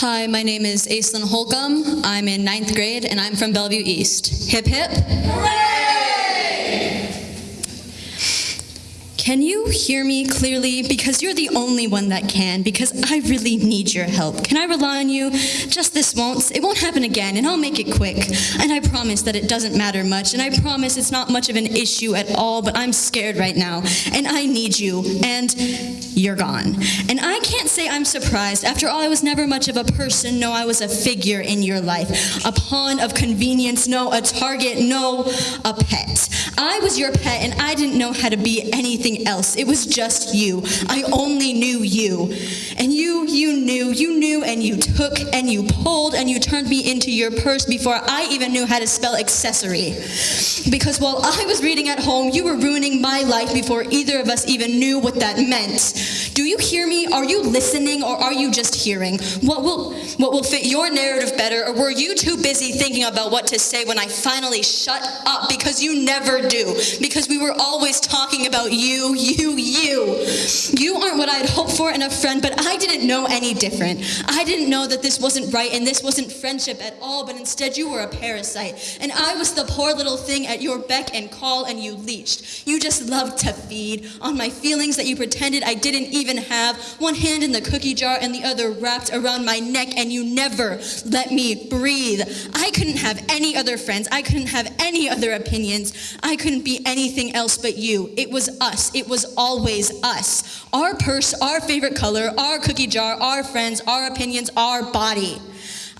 Hi, my name is Aislinn Holcomb. I'm in ninth grade and I'm from Bellevue East. Hip hip. Can you hear me clearly? Because you're the only one that can, because I really need your help. Can I rely on you? Just this once. It won't happen again, and I'll make it quick. And I promise that it doesn't matter much, and I promise it's not much of an issue at all, but I'm scared right now, and I need you, and you're gone. And I can't say I'm surprised. After all, I was never much of a person. No, I was a figure in your life. A pawn of convenience. No, a target. No, a pet. I was your pet, and I didn't know how to be anything else. It was just you. I only knew you. And you, you knew, you knew, and you took, and you pulled, and you turned me into your purse before I even knew how to spell accessory. Because while I was reading at home, you were ruining my life before either of us even knew what that meant. Do you hear me? Are you listening, or are you just hearing? What will, what will fit your narrative better, or were you too busy thinking about what to say when I finally shut up? Because you never do. Because we were always talking about you, you, you. You aren't what I'd hoped for in a friend, but I didn't know any different. I didn't know that this wasn't right and this wasn't friendship at all, but instead you were a parasite. And I was the poor little thing at your beck and call, and you leeched. You just loved to feed on my feelings that you pretended I didn't even have, one hand in the cookie jar and the other wrapped around my neck, and you never let me breathe. I couldn't have any other friends. I couldn't have any other opinions. I couldn't be anything else but you. It was us. It was always us. Our purse, our favorite color, our cookie jar, our friends, our opinions, our body.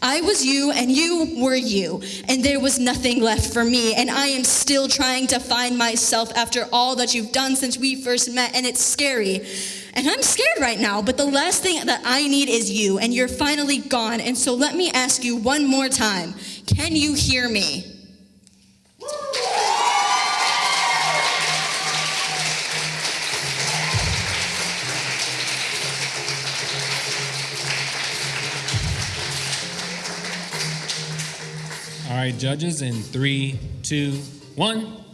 I was you and you were you, and there was nothing left for me, and I am still trying to find myself after all that you've done since we first met, and it's scary. And I'm scared right now, but the last thing that I need is you, and you're finally gone, and so let me ask you one more time. Can you hear me? All right, judges, in three, two, one.